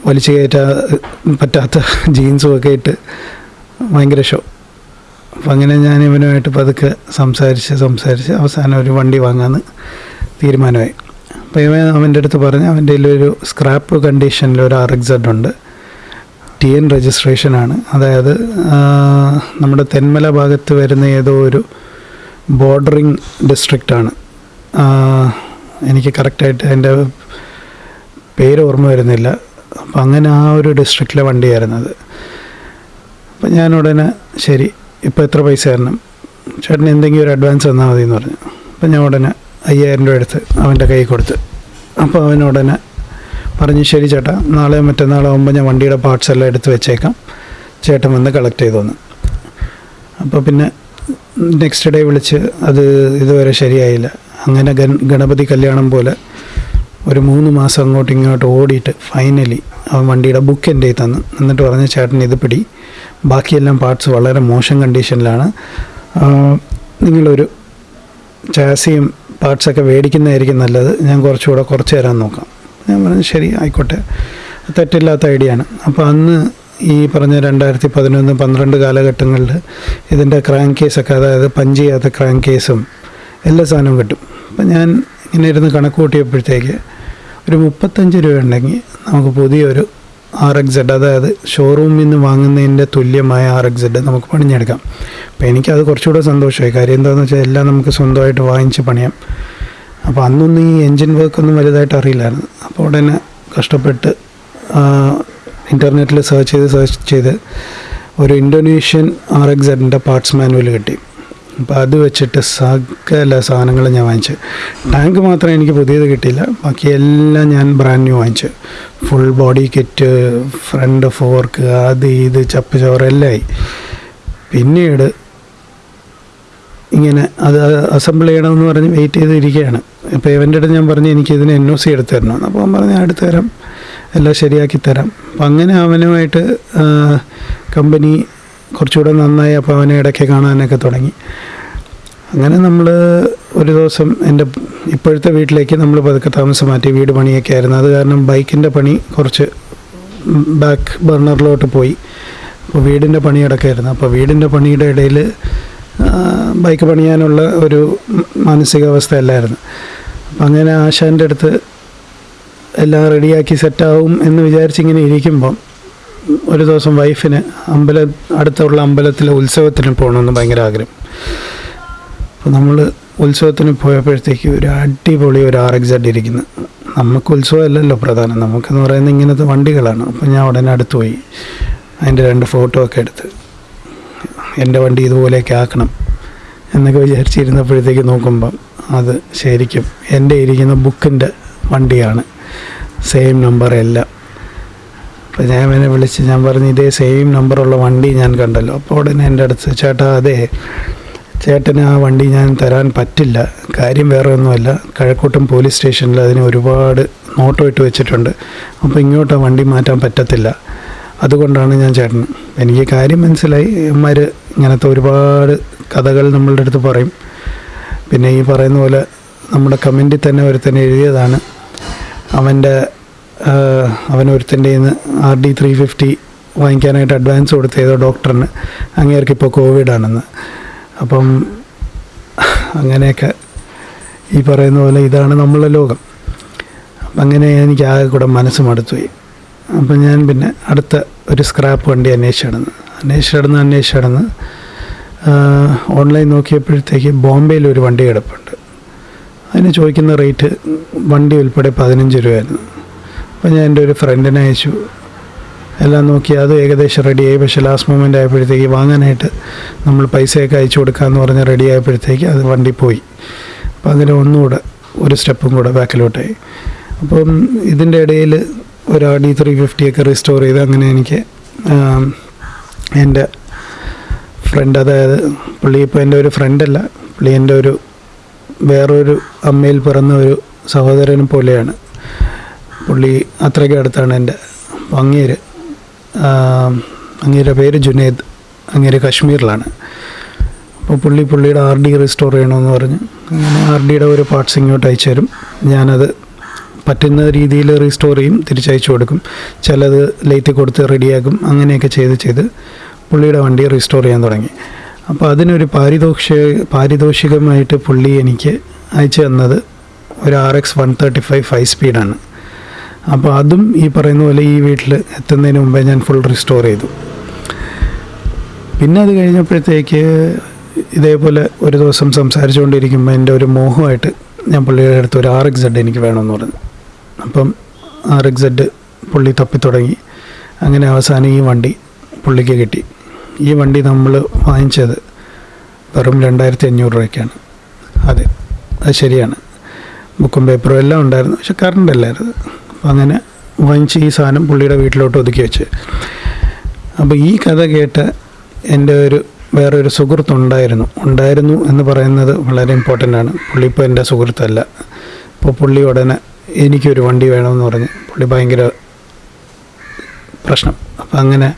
വലിച്ചു കയറ്റാ പറ്റാത്ത ജീൻസും ഒക്കെ ഇട്ട് ഭയങ്കര ഷോ അപ്പം അങ്ങനെ ഞാൻ ഇവനുമായിട്ട് പതുക്കെ സംസാരിച്ച് സംസാരിച്ച് അവസാനം ഒരു വണ്ടി വാങ്ങാമെന്ന് തീരുമാനമായി. അപ്പോൾ ഇവൻ അവന്റെ അടുത്ത് പറഞ്ഞ് അവന്റെ ഒരു സ്ക്രാപ്പ് കണ്ടീഷനിൽ ഒരു ആർ എക്സഡ് ഉണ്ട്. ടി എൻ രജിസ്ട്രേഷനാണ്. അതായത് നമ്മുടെ തെന്മല ഭാഗത്ത് വരുന്ന ഏതോ ഒരു ബോർഡറിങ് ഡിസ്ട്രിക്റ്റാണ്. എനിക്ക് കറക്റ്റായിട്ട് അതിന്റെ പേര് ഓർമ്മ വരുന്നില്ല. അപ്പം അങ്ങനെ ആ ഒരു ഡിസ്ട്രിക്റ്റിലെ വണ്ടിയായിരുന്നത് അപ്പം ഞാൻ ഉടനെ ശരി ഇപ്പോൾ എത്ര പൈസ തരണം? ചേട്ടൻ എന്തെങ്കിലും ഒരു അഡ്വാൻസ് തന്നാൽ മതി എന്ന് പറഞ്ഞു. അപ്പം ഞാൻ ഉടനെ അയ്യായിരം രൂപ എടുത്ത് അവന്റെ കൈ കൊടുത്ത്. അപ്പോൾ അവൻ ഉടനെ പറഞ്ഞു ശരി ചേട്ടാ നാളെ മറ്റന്നാളെ ആകുമ്പോൾ ഞാൻ വണ്ടിയുടെ പാർട്സ് എല്ലാം എടുത്ത് വെച്ചേക്കാം. ചേട്ടൻ വന്ന് കളക്ട് ചെയ്തോന്ന് അപ്പോൾ പിന്നെ നെക്സ്റ്റ് ഡേ വിളിച്ച് അത് ഇതുവരെ ശരിയായില്ല. അങ്ങനെ ഗണപതി കല്യാണം പോലെ ഒരു മൂന്ന് മാസം അങ്ങോട്ടും ഇങ്ങോട്ടും ഓടിയിട്ട് ഫൈനലി അവൻ വണ്ടിയുടെ ബുക്ക് എന്റെ കയ്യിൽ തന്നു. എന്നിട്ട് പറഞ്ഞ ചേട്ടൻ ഇത് പിടി. ബാക്കിയെല്ലാം പാർട്സ് വളരെ മോശം കണ്ടീഷനിലാണ് നിങ്ങളൊരു ചാസിയും പാർട്സൊക്കെ മേടിക്കുന്നതായിരിക്കും നല്ലത്. ഞാൻ കുറച്ചുകൂടെ കുറച്ച് തരാൻ നോക്കാം. ഞാൻ പറഞ്ഞു ശരി ആയിക്കോട്ടെ. തെറ്റില്ലാത്ത ഐഡിയ ആണ്. അപ്പോൾ അന്ന് ഈ പറഞ്ഞ രണ്ടായിരത്തി പതിനൊന്ന് പന്ത്രണ്ട് കാലഘട്ടങ്ങളിൽ ഇതിന്റെ ക്രാങ്ക് കേസൊക്കെ അതായത് പഞ്ച് ചെയ്യാത്ത ക്രാങ്ക് കേസും എല്ലാ സാധനവും കിട്ടും. അപ്പം ഞാൻ ഇങ്ങനെ ഇരുന്ന് കണക്ക് കൂട്ടിയപ്പോഴത്തേക്ക് ഒരു മുപ്പത്തഞ്ച് രൂപ ഉണ്ടെങ്കിൽ നമുക്ക് പുതിയൊരു ആർ എക്സ് സെഡ് അതായത് ഷോറൂമിൽ നിന്ന് വാങ്ങുന്നതിന്റെ തുല്യമായ ആർ എക്സ് സെഡ് നമുക്ക് പണിഞ്ഞെടുക്കാം. അപ്പോൾ എനിക്കത് കുറച്ചുകൂടെ സന്തോഷമായി. കാര്യം എന്താണെന്ന് വെച്ചാൽ എല്ലാം നമുക്ക് സ്വന്തമായിട്ട് വാങ്ങിച്ച് പണിയാം. അപ്പോൾ അന്നൊന്നും ഈ എൻജിൻ വർക്കൊന്നും വലുതായിട്ട് അറിയില്ലായിരുന്നു. അപ്പോൾ ഉടനെ കഷ്ടപ്പെട്ട് ഇന്റർനെറ്റിൽ സെർച്ച് ചെയ്ത് സെർച്ച് ചെയ്ത് ഒരു ഇൻഡോനേഷ്യൻ ആർ എക്സ് എഡിന്റെ പാർട്സ് മാനുവൽ കിട്ടി. അപ്പോൾ അത് വെച്ചിട്ട് സകല സാധനങ്ങളും ഞാൻ വാങ്ങിച്ചു. ടാങ്ക് മാത്രമേ എനിക്ക് പുതിയത് കിട്ടിയില്ല. ബാക്കി എല്ലാം ഞാൻ ബ്രാൻഡ് ന്യൂ വാങ്ങിച്ചു. Full body kit front fork അത് ഇത് ചപ്പ് ചോറ് എല്ലാം ആയി. പിന്നീട് ഇങ്ങനെ അത് അസംബിൾ ചെയ്യണമെന്ന് പറഞ്ഞ് വെയിറ്റ് ചെയ്തിരിക്കുകയാണ്. ഇപ്പോൾ ഇവന്റെ അടുത്ത് ഞാൻ പറഞ്ഞു എനിക്ക് ഇതിന് എൻ ഒ സി എടുത്ത് അപ്പോൾ അവൻ പറഞ്ഞു എടുത്തു തരാം എല്ലാം ശരിയാക്കി തരാം അപ്പം അങ്ങനെ അവനുമായിട്ട് കമ്പനി കുറച്ചുകൂടെ നന്നായി. അപ്പോൾ അവനെ ഇടയ്ക്ക് കാണാനൊക്കെ തുടങ്ങി. അങ്ങനെ നമ്മൾ ഒരു ദിവസം എന്റെ ഇപ്പോഴത്തെ വീട്ടിലേക്ക് നമ്മൾ പതുക്കെ താമസം മാറ്റി. വീട് പണിയൊക്കെ ആയിരുന്നു. അത് കാരണം ബൈക്കിന്റെ പണി കുറച്ച് ബാക്ക് ബർണറിലോട്ട് പോയി. അപ്പോൾ വീടിന്റെ പണി കിടക്കായിരുന്നു അപ്പോൾ വീടിന്റെ പണിയുടെ ഇടയിൽ ബൈക്ക് പണിയാനുള്ള ഒരു മാനസികാവസ്ഥയല്ലായിരുന്നു. അപ്പം അങ്ങനെ ആശാന്റെ അടുത്ത് എല്ലാം റെഡിയാക്കി സെറ്റാവും എന്ന് വിചാരിച്ചിങ്ങനെ ഇരിക്കുമ്പം ഒരു ദിവസം വൈഫിന് അമ്പല അടുത്തുള്ള അമ്പലത്തിലെ ഉത്സവത്തിന് പോകണമെന്ന് ഭയങ്കര ആഗ്രഹം. അപ്പോൾ നമ്മൾ ഉത്സവത്തിന് പോയപ്പോഴത്തേക്ക് ഒരു അടിപൊളി ഒരു ആർ എക്സ് ഇരിക്കുന്നു. നമുക്ക് ഉത്സവമല്ലല്ലോ പ്രധാനം. നമുക്കെന്ന് പറയുന്നത് ഇങ്ങനത്തെ വണ്ടികളാണ്. അപ്പോൾ ഞാൻ ഉടനെ അടുത്ത് പോയി. അതിന്റെ രണ്ട് ഫോട്ടോ ഒക്കെ എടുത്ത്. എന്റെ വണ്ടി ഇതുപോലെയൊക്കെ ആക്കണം എന്നൊക്കെ വിചാരിച്ചിരുന്നപ്പോഴത്തേക്ക് നോക്കുമ്പം അത് ശരിക്കും എന്റെ ഇരിക്കുന്ന ബുക്കിന്റെ വണ്ടിയാണ്. സെയിം നമ്പർ എല്ലാം അപ്പോൾ ഞാൻ എന്നെ വിളിച്ച് ഞാൻ പറഞ്ഞു ഇതേ സെയിം നമ്പറുള്ള വണ്ടി ഞാൻ കണ്ടല്ലോ. അപ്പോൾ ഉടനെ എന്റെ അടുത്ത് ചേട്ടാ അതെ ചേട്ടന് ആ വണ്ടി ഞാൻ തരാൻ പറ്റില്ല. കാര്യം വേറെ ഒന്നുമല്ല. കഴക്കൂട്ടം പോലീസ് സ്റ്റേഷനിൽ അതിന് ഒരുപാട് നോട്ടോ ഇട്ട് വെച്ചിട്ടുണ്ട്. അപ്പോൾ ഇങ്ങോട്ട് ആ വണ്ടി മാറ്റാൻ പറ്റത്തില്ല. അതുകൊണ്ടാണ് ഞാൻ ചേട്ടൻ എനിക്ക് കാര്യം മനസ്സിലായി. ഇവന്മാർ ഇങ്ങനത്തെ ഒരുപാട് കഥകൾ നമ്മളുടെ അടുത്ത് പറയും. പിന്നെ ഈ പറയുന്ന പോലെ നമ്മുടെ കമന്റിൽ തന്നെ ഒരുത്തൻ എഴുതിയതാണ്. അവന്റെ അവൻ ഒരുത്തന്റെ നിന്ന് ആർ ഡി ത്രീ ഫിഫ്റ്റി വാങ്ങിക്കാനായിട്ട് അഡ്വാൻസ് കൊടുത്ത ഏതോ ഡോക്ടറിന്. അങ്ങേർക്ക് ഇപ്പോൾ കോവിഡാണെന്ന്. അപ്പം അങ്ങനെയൊക്കെ ഈ പറയുന്ന പോലെ ഇതാണ് നമ്മളെ ലോകം. അപ്പം അങ്ങനെ എനിക്ക് ആകെ കൂടെ മനസ്സ് മടുത്തുപോയി. അപ്പം ഞാൻ പിന്നെ അടുത്ത ഒരു സ്ക്രാപ്പ് വണ്ടി അന്വേഷിച്ച് അന്വേഷിച്ച് നടന്ന് ഓൺലൈൻ നോക്കിയപ്പോഴത്തേക്ക് ബോംബെയിൽ ഒരു വണ്ടി കിടപ്പുണ്ട്. അതിന് ചോദിക്കുന്ന റേറ്റ് വണ്ടി ഉൾപ്പെടെ പതിനഞ്ച് രൂപയായിരുന്നു. അപ്പോൾ ഞാൻ എന്റെ ഒരു ഫ്രണ്ടിനെ അയച്ചു. എല്ലാം നോക്കി അത് ഏകദേശം റെഡിയായി പക്ഷേ ലാസ്റ്റ് മൊമെന്റ് ആയപ്പോഴത്തേക്ക് വാങ്ങാനായിട്ട് നമ്മൾ പൈസയൊക്കെ അയച്ചു കൊടുക്കാമെന്ന് പറഞ്ഞ് റെഡി ആയപ്പോഴത്തേക്ക് അത് വണ്ടി പോയി. അപ്പോൾ അങ്ങനെ ഒന്നുകൂടെ ഒരു സ്റ്റെപ്പും കൂടെ ബാക്കിലോട്ടായി. അപ്പം ഇതിന്റെ ഇടയിൽ ഒരു ഡി ത്രീ ഫിഫ്റ്റിയൊക്കെ റിസ്റ്റോർ ചെയ്ത് അങ്ങനെ എനിക്ക് എന്റെ ഫ്രണ്ട് അതായത് പുള്ളി ഇപ്പോൾ എന്റെ ഒരു ഫ്രണ്ടല്ല പുള്ളി എന്റെ ഒരു വേറൊരു അമ്മയിൽ പിറന്ന ഒരു സഹോദരനെ പോലെയാണ്. പുള്ളി അത്രയ്ക്ക് അടുത്താണ് എന്റെ അങ്ങേര്. അങ്ങേരുടെ പേര് ജുനേദ്. അങ്ങേര് കശ്മീരിലാണ്. അപ്പോൾ പുള്ളി പുള്ളിയുടെ ആർ ഡി റിസ്റ്റോർ ചെയ്യണമെന്ന് പറഞ്ഞ്. അങ്ങനെ ആർ ഡിയുടെ ഒരു പാർട്സ് ഇങ്ങോട്ട് അയച്ചു തരും ഞാനത് പറ്റുന്ന രീതിയിൽ റീസ്റ്റോർ ചെയ്യും തിരിച്ചയച്ചു കൊടുക്കും. ചിലത് ലേറ്റ് കൊടുത്ത് റെഡിയാക്കും അങ്ങനെയൊക്കെ ചെയ്ത് ചെയ്ത് പുള്ളിയുടെ വണ്ടി റീസ്റ്റോർ ചെയ്യാൻ തുടങ്ങി. അപ്പോൾ അതിനൊരു പാരിതോഷ പാരിതോഷികമായിട്ട് പുള്ളി എനിക്ക് അയച്ചു തന്നത് ഒരു R X one thirty five five സ്പീഡാണ് അപ്പോൾ അതും ഈ പറയുന്ന പോലെ ഈ വീട്ടിൽ എത്തുന്നതിന് മുമ്പേ ഞാൻ ഫുൾ റിസ്റ്റോർ ചെയ്തു. പിന്നെ അത് കഴിഞ്ഞപ്പോഴത്തേക്ക് ഇതേപോലെ ഒരു ദിവസം സംസാരിച്ചുകൊണ്ടിരിക്കുമ്പോൾ എന്റെ ഒരു മോഹമായിട്ട് ഞാൻ പുള്ളിയുടെ അടുത്ത് ഒരു ആർ എക്സ് എനിക്ക് വേണമെന്ന് പറഞ്ഞു. അപ്പം ആർ എക്സ് സെഡ് പുള്ളി തപ്പിത്തുടങ്ങി. അങ്ങനെ അവസാനം ഈ വണ്ടി പുള്ളിക്ക് കിട്ടി. ഈ വണ്ടി നമ്മൾ വാങ്ങിച്ചത് വെറും രണ്ടായിരത്തി അഞ്ഞൂറ് രൂപയ്ക്കാണ്. അതെ അത് ശരിയാണ്. ബുക്കും പേപ്പറും എല്ലാം ഉണ്ടായിരുന്നു പക്ഷെ കറണ്ട് അല്ലായിരുന്നു. അപ്പം അങ്ങനെ വാങ്ങിച്ച് ഈ സാധനം പുള്ളിയുടെ വീട്ടിലോട്ട് ഒതുക്കി വെച്ച്. അപ്പോൾ ഈ കഥ കേട്ട് എന്റെ ഒരു വേറൊരു സുഹൃത്തുണ്ടായിരുന്നു. ഉണ്ടായിരുന്നു എന്ന് പറയുന്നത് വളരെ ഇമ്പോർട്ടന്റ് ആണ്. പുള്ളി ഇപ്പോൾ എന്റെ സുഹൃത്തല്ല. ഇപ്പോൾ പുള്ളി ഉടനെ എനിക്കൊരു വണ്ടി വേണമെന്ന് പറഞ്ഞ്. പുള്ളി ഭയങ്കര പ്രശ്നം. അപ്പം അങ്ങനെ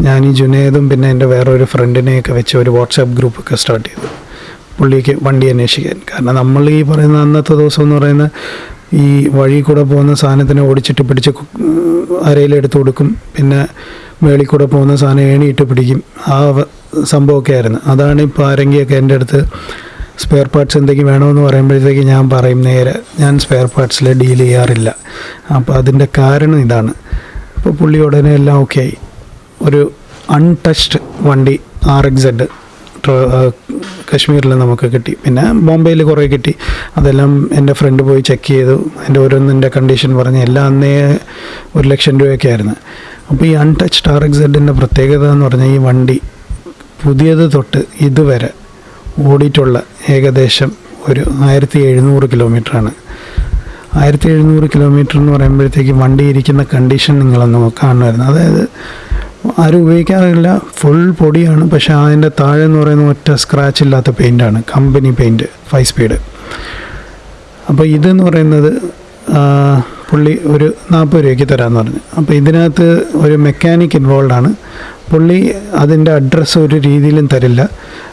ഞാൻ ഈ ജുനേദും പിന്നെ എന്റെ വേറൊരു ഫ്രണ്ടിനെയൊക്കെ വെച്ച് ഒരു വാട്സാപ്പ് ഗ്രൂപ്പൊക്കെ സ്റ്റാർട്ട് ചെയ്തു. പുള്ളിക്ക് വണ്ടി അന്വേഷിക്കാൻ. കാരണം നമ്മൾ ഈ പറയുന്ന അന്നത്തെ ദിവസം എന്ന് പറയുന്ന ഈ വഴി കൂടെ പോകുന്ന സാധനത്തിനെ ഓടിച്ചിട്ട് പിടിച്ച് അരയിലെടുത്ത് കൊടുക്കും. പിന്നെ മേളിൽ കൂടെ പോകുന്ന സാധനം ഏണിയിട്ട് പിടിക്കും. ആ സംഭവമൊക്കെ ആയിരുന്നു. അതാണ് ഇപ്പോൾ ആരെങ്കിലൊക്കെ എന്റെ അടുത്ത് സ്പെയർ പാർട്സ് എന്തെങ്കിലും വേണമെന്ന് പറയുമ്പോഴത്തേക്ക് ഞാൻ പറയും നേരെ ഞാൻ സ്പെയർ പാർട്സിൽ ഡീൽ ചെയ്യാറില്ല. അപ്പോൾ അതിന്റെ കാരണം ഇതാണ്. അപ്പോൾ പുള്ളി ഉടനെ എല്ലാം ഓക്കെ ആയി. ഒരു അൺടച്ച്ഡ് വണ്ടി ആർ എക്സ് എഡ് കശ്മീരിൽ നമുക്ക് കിട്ടി. പിന്നെ ബോംബെയിൽ കുറേ കിട്ടി. അതെല്ലാം എന്റെ ഫ്രണ്ട് പോയി ചെക്ക് ചെയ്തു. എന്റെ ഓരോന്നിന്റെ കണ്ടീഷൻ പറഞ്ഞ് എല്ലാം അന്നേ ഒരു ലക്ഷം രൂപയൊക്കെ ആയിരുന്നു. അപ്പോൾ ഈ അൺടച്ച്ഡ് ആർ എക്സ് എഡിന്റെ പ്രത്യേകത എന്ന് പറഞ്ഞാൽ ഈ വണ്ടി പുതിയത് തൊട്ട് ഇതുവരെ ഓടിയിട്ടുള്ള ഏകദേശം ഒരു ആയിരത്തി എഴുന്നൂറ് കിലോമീറ്ററാണ്. ആയിരത്തി എഴുന്നൂറ് കിലോമീറ്റർ എന്ന് പറയുമ്പോഴത്തേക്ക് വണ്ടി ഇരിക്കുന്ന കണ്ടീഷൻ നിങ്ങളൊന്ന് കാണുമായിരുന്നു. അതായത് ആരും ഉപയോഗിക്കാറില്ല ഫുൾ പൊടിയാണ് പക്ഷേ അതിന്റെ താഴെ എന്ന് പറയുന്ന ഒറ്റ സ്ക്രാച്ച് ഇല്ലാത്ത പെയിന്റാണ് കമ്പനി പെയിന്റ് ഫൈവ് സ്പീഡ് അപ്പോൾ ഇതെന്ന് പറയുന്നത് പുള്ളി ഒരു നാൽപ്പത് രൂപയ്ക്ക് തരാമെന്ന് പറഞ്ഞു. അപ്പോൾ ഇതിനകത്ത് ഒരു മെക്കാനിക് ഇൻവോൾവ് ആണ്. പുള്ളി അതിന്റെ അഡ്രസ്സ് ഒരു രീതിയിലും തരില്ല.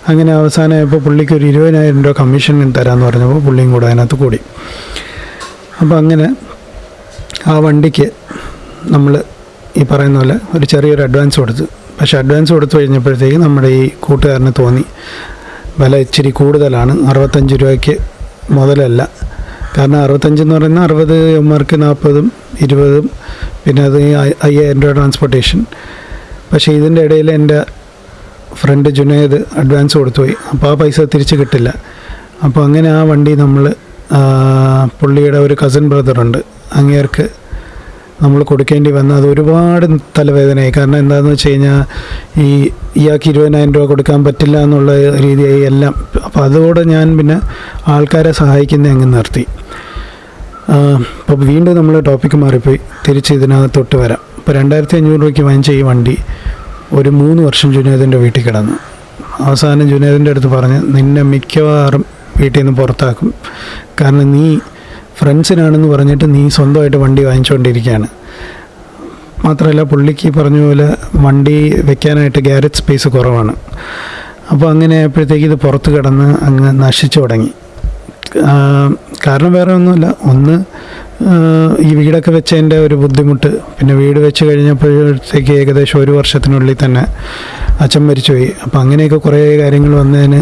അങ്ങനെ അവസാനമായപ്പോൾ പുള്ളിക്ക് ഒരു ഇരുപതിനായിരം രൂപ കമ്മീഷൻ തരാമെന്ന് പറഞ്ഞപ്പോൾ പുള്ളിയും കൂടെ അതിനകത്ത് കൂടി. അപ്പോൾ അങ്ങനെ ആ വണ്ടിക്ക് നമ്മൾ ഈ പറയുന്ന പോലെ ഒരു ചെറിയൊരു അഡ്വാൻസ് കൊടുത്തു. പക്ഷേ അഡ്വാൻസ് കൊടുത്തു കഴിഞ്ഞപ്പോഴത്തേക്ക് നമ്മുടെ ഈ കൂട്ടുകാരന് തോന്നി. വില ഇച്ചിരി കൂടുതലാണ്. അറുപത്തഞ്ച് രൂപയ്ക്ക് മുതലല്ല. കാരണം അറുപത്തഞ്ചെന്ന് പറയുന്ന അറുപത് എമ്മർക്ക് നാൽപ്പതും ഇരുപതും പിന്നെ അത് അയ്യായിരം രൂപ ട്രാൻസ്പോർട്ടേഷൻ പക്ഷേ ഇതിന്റെ ഇടയിൽ എന്റെ ഫ്രണ്ട് ജുനേദ് അഡ്വാൻസ് കൊടുത്തുപോയി. അപ്പോൾ ആ പൈസ തിരിച്ച് കിട്ടില്ല. അപ്പോൾ അങ്ങനെ ആ വണ്ടി നമ്മൾ പുള്ളിയുടെ ഒരു കസിൻ ബ്രദറുണ്ട് അങ്ങേർക്ക് നമ്മൾ കൊടുക്കേണ്ടി വന്ന അത് ഒരുപാട് തലവേദനയായി. കാരണം എന്താണെന്ന് വെച്ച് കഴിഞ്ഞാൽ ഈ ഇയാൾക്ക് ഇരുപതിനായിരം രൂപ കൊടുക്കാൻ പറ്റില്ല എന്നുള്ള രീതിയായി എല്ലാം. അപ്പോൾ അതോടെ ഞാൻ പിന്നെ ആൾക്കാരെ സഹായിക്കുന്ന അങ്ങ് നിർത്തി. അപ്പോൾ വീണ്ടും നമ്മൾ ടോപ്പിക്ക് മാറിപ്പോയി. തിരിച്ച് ഇതിനകത്തൊട്ട് വരാം. ഇപ്പോൾ രണ്ടായിരത്തി അഞ്ഞൂറ് രൂപയ്ക്ക് വാങ്ങിച്ച ഈ വണ്ടി ഒരു മൂന്ന് വർഷം ജുനേദിന്റെ വീട്ടിൽ കിടന്നു. അവസാനം ജുനേദിന്റെ അടുത്ത് പറഞ്ഞ് നിന്നെ മിക്കവാറും വീട്ടിൽ നിന്ന് പുറത്താക്കും. കാരണം നീ ഫ്രണ്ട്സിനാണെന്ന് പറഞ്ഞിട്ട് നീ സ്വന്തമായിട്ട് വണ്ടി വാങ്ങിച്ചുകൊണ്ടിരിക്കുകയാണ് മാത്രമല്ല പുള്ളിക്ക് പറഞ്ഞ പോലെ വണ്ടി വെക്കാനായിട്ട് ഗ്യാരേജ് സ്പേസ് കുറവാണ്. അപ്പോൾ അങ്ങനെ ആയപ്പോഴത്തേക്ക് ഇത് പുറത്ത് കിടന്ന് അങ്ങ് നശിച്ചു തുടങ്ങി. കാരണം വേറെ ഒന്നുമില്ല. ഒന്ന് ഈ വീടൊക്കെ വെച്ചതിന്റെ ഒരു ബുദ്ധിമുട്ട്. പിന്നെ വീട് വെച്ച് കഴിഞ്ഞപ്പോഴത്തേക്ക് ഏകദേശം ഒരു വർഷത്തിനുള്ളിൽ തന്നെ അച്ഛൻ മരിച്ചുപോയി. അപ്പം അങ്ങനെയൊക്കെ കുറേ കാര്യങ്ങൾ വന്നതിന്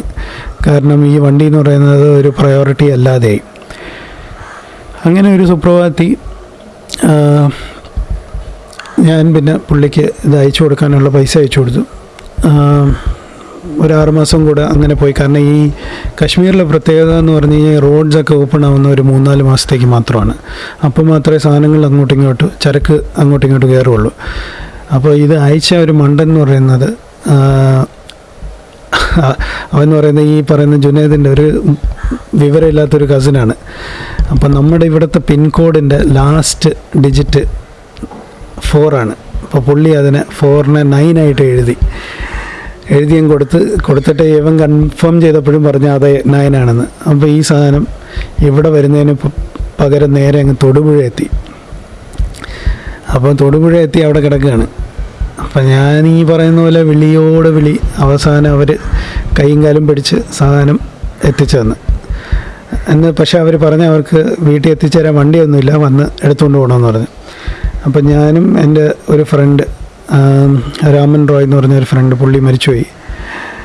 കാരണം ഈ വണ്ടി എന്ന് പറയുന്നത് ഒരു പ്രയോറിറ്റി അല്ലാതെയായി. അങ്ങനെ ഒരു സുപ്രഭാതി ഞാൻ പിന്നെ പുള്ളിക്ക് ഇത് അയച്ചു കൊടുക്കാനുള്ള പൈസ അയച്ചു കൊടുത്തു. ഒരു ആറ് മാസം കൂടെ അങ്ങനെ പോയി. കാരണം ഈ കാശ്മീരിലെ പ്രത്യേകത എന്ന് പറഞ്ഞു കഴിഞ്ഞാൽ റോഡ്സൊക്കെ ഓപ്പൺ ആവുന്ന ഒരു മൂന്നാൽ മാസത്തേക്ക് മാത്രമാണ്. അപ്പോൾ മാത്രമേ സാധനങ്ങൾ അങ്ങോട്ടും ഇങ്ങോട്ടും ചരക്ക് അങ്ങോട്ടും ഇങ്ങോട്ടും കയറുള്ളൂ അപ്പോൾ ഇത് അയച്ച ഒരു മണ്ടൻ എന്ന് പറയുന്നത് അവന്ന് പറയുന്ന ഈ പറയുന്ന ജുനേദിന്റെ ഒരു വിവരമില്ലാത്തൊരു കസിനാണ് അപ്പം നമ്മുടെ ഇവിടുത്തെ പിൻകോഡിന്റെ ലാസ്റ്റ് ഡിജിറ്റ് ഫോറാണ് അപ്പോൾ പുള്ളി അതിനെ ഫോറിനെ നയനായിട്ട് എഴുതി. എഴുതിയും കൊടുത്ത് കൊടുത്തിട്ട് ഇവൻ കൺഫേം ചെയ്തപ്പോഴും പറഞ്ഞ അതെ നയനാണെന്ന്. അപ്പോൾ ഈ സാധനം ഇവിടെ വരുന്നതിന് പകരം നേരെ അങ്ങ് തൊടുപുഴ എത്തി. അപ്പം തൊടുപുഴ എത്തി അവിടെ കിടക്കുകയാണ്. അപ്പം ഞാൻ ഈ പറയുന്ന പോലെ വിളിയോട് വിളി അവസാനം അവർ കൈയും കാലും പിടിച്ച് സാധനം എത്തിച്ചു തന്ന്. എന്ന് പക്ഷെ അവർ പറഞ്ഞ അവർക്ക് വീട്ടിൽ എത്തിച്ചേരാൻ വണ്ടിയൊന്നുമില്ല വന്ന് എടുത്തുകൊണ്ട് പോകണമെന്ന് പറഞ്ഞു. അപ്പം ഞാനും എന്റെ ഒരു ഫ്രണ്ട് രാമൻ റോയ് എന്ന് പറഞ്ഞ ഒരു ഫ്രണ്ട് പുള്ളി മരിച്ചുപോയി.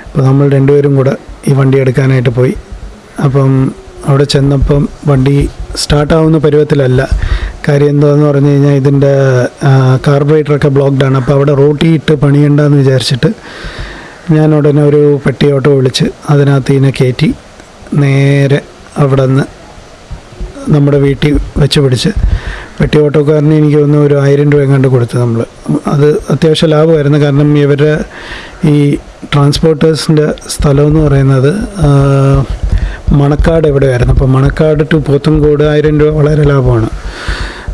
അപ്പോൾ നമ്മൾ രണ്ടുപേരും കൂടെ ഈ വണ്ടി എടുക്കാനായിട്ട് പോയി. അപ്പം അവിടെ ചെന്നപ്പം വണ്ടി സ്റ്റാർട്ടാവുന്ന പരുവത്തിലല്ല. കാര്യം എന്താണെന്ന് പറഞ്ഞു കഴിഞ്ഞാൽ ഇതിന്റെ കാർബറേറ്ററൊക്കെ ബ്ലോക്ക്ഡാണ് അപ്പോൾ അവിടെ റോട്ടി ഇട്ട് പണിയണ്ടെന്ന് വിചാരിച്ചിട്ട് ഞാൻ ഉടനെ ഒരു പെട്ടി ഓട്ടോ വിളിച്ച് അതിനകത്ത് ഇതിനെ കയറ്റി നേരെ അവിടെ നിന്ന് നമ്മുടെ വീട്ടിൽ വെച്ച് പിടിച്ച് പെട്ടി ഓട്ടോക്കാരന് എനിക്ക് തോന്നുന്നു ഒരു ആയിരം രൂപ എങ്ങാണ്ട് കൊടുത്തു നമ്മൾ അത് അത്യാവശ്യം ലാഭമായിരുന്നു. കാരണം ഇവരുടെ ഈ ട്രാൻസ്പോർട്ടേഴ്സിന്റെ സ്ഥലമെന്ന് പറയുന്നത് മണക്കാട് എവിടെയായിരുന്നു? അപ്പോൾ മണക്കാട് ടു പോത്തൻകോട് ആയിരം രൂപ വളരെ ലാഭമാണ്.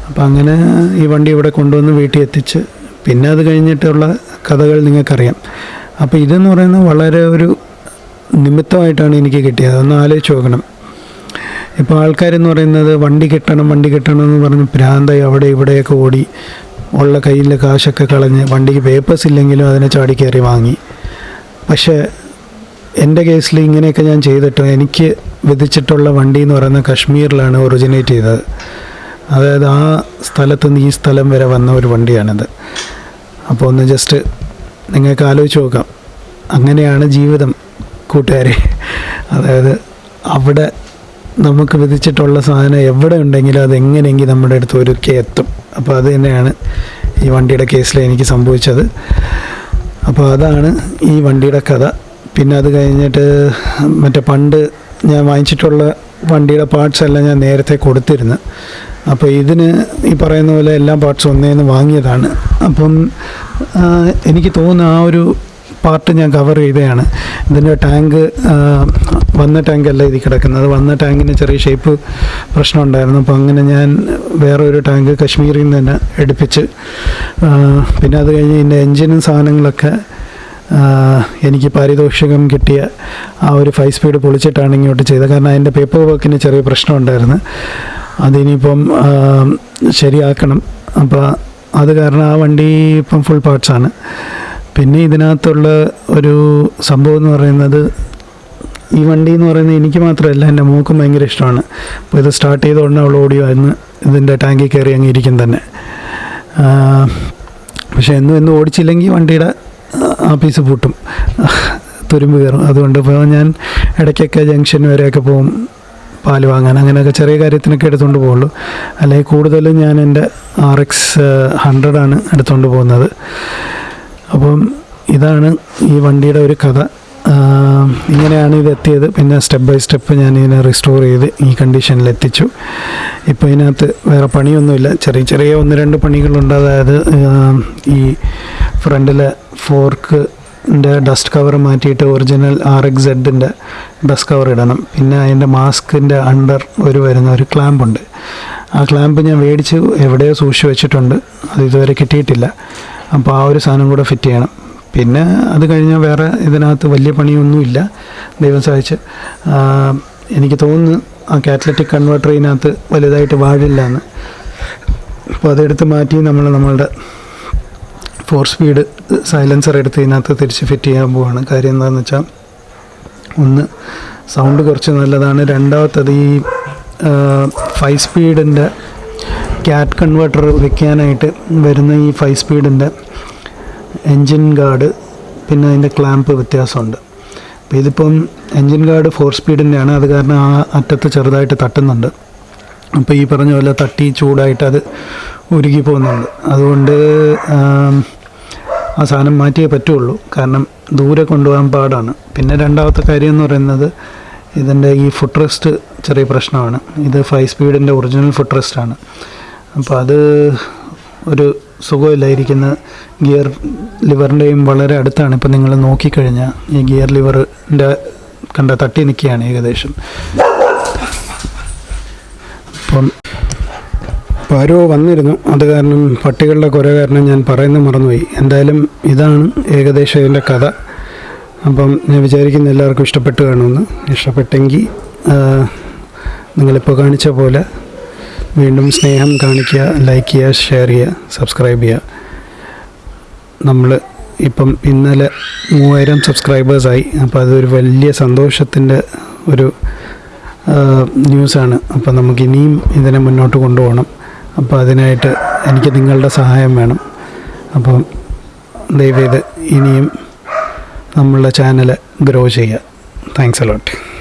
അപ്പോൾ അങ്ങനെ ഈ വണ്ടി ഇവിടെ കൊണ്ടുവന്ന് വീട്ടിൽ എത്തിച്ച് പിന്നെ അത് കഴിഞ്ഞിട്ടുള്ള കഥകൾ നിങ്ങൾക്കറിയാം. അപ്പോൾ ഇതെന്ന് പറയുന്നത് വളരെ ഒരു നിമിത്തമായിട്ടാണ് എനിക്ക് കിട്ടിയത്. ഒന്ന് ആലോചിച്ച് നോക്കണം. ഇപ്പോൾ ആൾക്കാരെന്ന് പറയുന്നത് വണ്ടി കിട്ടണം വണ്ടി കിട്ടണം എന്ന് പറഞ്ഞ് ഭ്രാന്തായി അവിടെ ഇവിടെയൊക്കെ ഓടി ഉള്ള കയ്യിലെ കാശൊക്കെ കളഞ്ഞ് വണ്ടിക്ക് പേപ്പേഴ്സ് ഇല്ലെങ്കിലും അതിനെ ചാടി വാങ്ങി. പക്ഷേ എന്റെ കേസിൽ ഇങ്ങനെയൊക്കെ ഞാൻ ചെയ്തിട്ട് എനിക്ക് വിധിച്ചിട്ടുള്ള വണ്ടി എന്ന് പറയുന്നത് കശ്മീരിലാണ് ഒറിജിനേറ്റ് ചെയ്തത്. അതായത് ആ സ്ഥലത്ത് നിന്ന് ഈ സ്ഥലം വരെ വന്ന ഒരു വണ്ടിയാണിത്. അപ്പോൾ ഒന്ന് ജസ്റ്റ് നിങ്ങൾക്ക് ആലോചിച്ച് നോക്കാം. അങ്ങനെയാണ് ജീവിതം കൂട്ടുകാരെ. അതായത് അവിടെ നമുക്ക് വിധിച്ചിട്ടുള്ള സാധനം എവിടെ ഉണ്ടെങ്കിലും അത് എങ്ങനെയെങ്കിലും നമ്മുടെ അടുത്ത് ഒരുക്കി എത്തും. അപ്പോൾ അത് തന്നെയാണ് ഈ വണ്ടിയുടെ കേസിൽ എനിക്ക് സംഭവിച്ചത്. അപ്പോൾ അതാണ് ഈ വണ്ടിയുടെ കഥ. പിന്നെ അത് കഴിഞ്ഞിട്ട് മറ്റേ പണ്ട് ഞാൻ വാങ്ങിച്ചിട്ടുള്ള വണ്ടിയുടെ പാർട്സ് എല്ലാം ഞാൻ നേരത്തെ കൊടുത്തിരുന്നു. അപ്പോൾ ഇതിന് ഈ പറയുന്ന പോലെ എല്ലാ പാർട്സും ഒന്നേന്ന് വാങ്ങിയതാണ്. അപ്പം എനിക്ക് തോന്നുന്നു ആ ഒരു പാർട്ട് ഞാൻ കവർ ചെയ്തതാണ്. ഇതിന്റെ ടാങ്ക് വന്ന ടാങ്കല്ല ഇത് കിടക്കുന്നത്. വന്ന ടാങ്കിന് ചെറിയ ഷേപ്പ് പ്രശ്നം ഉണ്ടായിരുന്നു അപ്പോൾ അങ്ങനെ ഞാൻ വേറെ ഒരു ടാങ്ക് കശ്മീരിൽ നിന്ന് തന്നെ എടുപ്പിച്ച് പിന്നെ അത് കഴിഞ്ഞ് ഇതിന്റെ എൻജിനും സാധനങ്ങളൊക്കെ എനിക്ക് പാരിതോഷികം കിട്ടിയ ആ ഒരു ഫൈവ് സ്പീഡ് പൊളിച്ചിട്ടാണ് ഇങ്ങോട്ട് ചെയ്തത്. കാരണം അതിന്റെ പേപ്പർ വർക്കിന് ചെറിയ പ്രശ്നം ഉണ്ടായിരുന്നു അതിനിപ്പം ശരിയാക്കണം. അപ്പോൾ അത് കാരണം ആ വണ്ടി ഇപ്പം ഫുൾ പാർട്സാണ് പിന്നെ ഇതിനകത്തുള്ള ഒരു സംഭവം എന്ന് പറയുന്നത് ഈ വണ്ടി എന്ന് പറയുന്നത് എനിക്ക് മാത്രമല്ല എന്റെ മോക്കും ഭയങ്കര ഇഷ്ടമാണ്. അപ്പോൾ ഇത് സ്റ്റാർട്ട് ചെയ്ത ഉടനെ അവൾ ഓടിയായിരുന്നു ഇതിന്റെ ടാങ്കിൽ കയറി അങ്ങ് ഇരിക്കും തന്നെ. പക്ഷേ എന്നും എന്നും ഓടിച്ചില്ലെങ്കിൽ വണ്ടിയുടെ ആ പീസ് പൂട്ടും തുരുമ്പ് കയറും. അതുകൊണ്ട് ഇപ്പോൾ ഞാൻ ഇടയ്ക്കൊക്കെ ജംഗ്ഷൻ വരെയൊക്കെ പോകും പാൽ വാങ്ങാൻ. അങ്ങനെയൊക്കെ ചെറിയ കാര്യത്തിനൊക്കെ എടുത്തുകൊണ്ട് പോകുള്ളൂ. അല്ലെങ്കിൽ കൂടുതലും ഞാൻ എന്റെ ആർ എക്സ് ഹൺഡ്രഡാണ് എടുത്തുകൊണ്ട് പോകുന്നത്. അപ്പം ഇതാണ് ഈ വണ്ടിയുടെ ഒരു കഥ. ഇങ്ങനെയാണ് ഇത് എത്തിയത്. പിന്നെ സ്റ്റെപ്പ് ബൈ സ്റ്റെപ്പ് ഞാൻ ഇതിനെ റിസ്റ്റോർ ചെയ്ത് ഈ കണ്ടീഷനിൽ എത്തിച്ചു. ഇപ്പോൾ ഇതിനകത്ത് വേറെ പണിയൊന്നുമില്ല. ചെറിയ ചെറിയ ഒന്ന് രണ്ട് പണികളുണ്ട്. അതായത് ഈ ഫ്രണ്ടിലെ ഫോർക്ക് ഡസ്റ്റ് കവർ മാറ്റിയിട്ട് ഒറിജിനൽ ആർ എക്സ് സെഡിന്റെ ഡസ്റ്റ് കവർ ഇടണം. പിന്നെ അതിന്റെ മാസ്കിന്റെ അണ്ടർ ഒരു വരുന്ന ഒരു ക്ലാമ്പുണ്ട് ആ ക്ലാമ്പ് ഞാൻ മേടിച്ച് എവിടെയോ സൂക്ഷിച്ച് വെച്ചിട്ടുണ്ട്. അത് ഇതുവരെ കിട്ടിയിട്ടില്ല. അപ്പോൾ ആ ഒരു സാധനം കൂടെ ഫിറ്റ് ചെയ്യണം. പിന്നെ അത് കഴിഞ്ഞാൽ വേറെ ഇതിനകത്ത് വലിയ പണിയൊന്നുമില്ല. ദൈവം സഹായിച്ച്. എനിക്ക് തോന്നുന്നു ആ കാറ്റലറ്റിക് കൺവേർട്ടർ ഇതിനകത്ത് വലുതായിട്ട് വാഴില്ല എന്ന് അപ്പോൾ അതെടുത്ത് മാറ്റി നമ്മൾ നമ്മളുടെ ഫോർ സ്പീഡ് സൈലൻസർ എടുത്ത് ഇതിനകത്ത് തിരിച്ച് ഫിറ്റ് ചെയ്യാൻ പോവാണ്. കാര്യം എന്താണെന്ന് വെച്ചാൽ ഒന്ന് സൗണ്ട് കുറച്ച് നല്ലതാണ്. രണ്ടാമത്തത് ഈ ഫൈവ് സ്പീഡിന്റെ ക്യാറ്റ് കൺവേർട്ടർ വെക്കാനായിട്ട് വരുന്ന ഈ ഫൈവ് സ്പീഡിന്റെ എൻജിൻ ഗാർഡ് പിന്നെ അതിന്റെ ക്ലാമ്പ് വ്യത്യാസമുണ്ട്. അപ്പോൾ ഇതിപ്പം എൻജിൻ ഗാർഡ് ഫോർ സ്പീഡിന്റെയാണ് അത് കാരണം ആ അറ്റത്ത് ചെറുതായിട്ട് തട്ടുന്നുണ്ട്. അപ്പോൾ ഈ പറഞ്ഞ പോലെ തട്ടി ചൂടായിട്ട് അത് ഉരുകി പോകുന്നുണ്ട്. അതുകൊണ്ട് ആ സാധനം മാറ്റിയേ പറ്റുള്ളൂ. കാരണം ദൂരെ കൊണ്ടുപോകാൻ പാടാണ്. പിന്നെ രണ്ടാമത്തെ കാര്യം എന്ന് പറയുന്നത് ഇതിന്റെ ഈ ഫുഡ് റെസ്റ്റ് ചെറിയ പ്രശ്നമാണ്. ഇത് ഫൈവ് സ്പീഡിന്റെ ഒറിജിനൽ ഫുഡ് റെസ്റ്റാണ് അപ്പോൾ അത് ഒരു സുഖമില്ലായിരിക്കുന്ന ഗിയർ ലിവറിന്റെയും വളരെ അടുത്താണ്. ഇപ്പം നിങ്ങൾ നോക്കിക്കഴിഞ്ഞാൽ ഈ ഗിയർ ലിവറിന്റെ കണ്ട തട്ടി നിൽക്കുകയാണ് ഏകദേശം. അപ്പം അപ്പോൾ ആരോ വന്നിരുന്നു. അത് കാരണം പട്ടികളുടെ കുര കാരണം ഞാൻ പറയുന്നത് മറന്നുപോയി. എന്തായാലും ഇതാണ് ഏകദേശം ഇതിന്റെ കഥ. അപ്പം ഞാൻ വിചാരിക്കുന്ന എല്ലാവർക്കും ഇഷ്ടപ്പെട്ട് കാണുമെന്ന്. ഇഷ്ടപ്പെട്ടെങ്കിൽ നിങ്ങളിപ്പോൾ കാണിച്ച പോലെ വീണ്ടും സ്നേഹം കാണിക്കുക ലൈക്ക് ചെയ്യുക ഷെയർ ചെയ്യുക സബ്സ്ക്രൈബ് ചെയ്യുക. നമ്മൾ ഇപ്പം ഇന്നലെ മൂവായിരം സബ്സ്ക്രൈബേഴ്സായി അപ്പോൾ അതൊരു വലിയ സന്തോഷത്തിന്റെ ഒരു ന്യൂസാണ് അപ്പോൾ നമുക്ക് ഇനിയും ഇതിനെ മുന്നോട്ട് കൊണ്ടുപോകണം. അപ്പോൾ അതിനായിട്ട് എനിക്ക് നിങ്ങളുടെ സഹായം വേണം. അപ്പം ദയവേത് ഇനിയും നമ്മളുടെ ചാനൽ ഗ്രോ ചെയ്യുക. Thanks a lot